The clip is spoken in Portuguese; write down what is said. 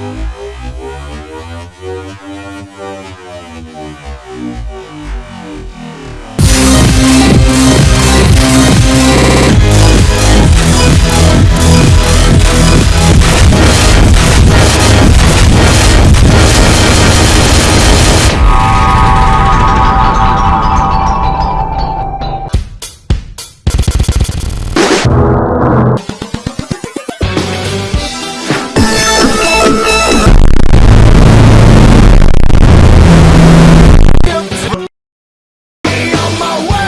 Música